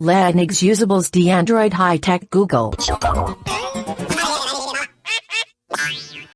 Linux Usables D Android High Tech Google.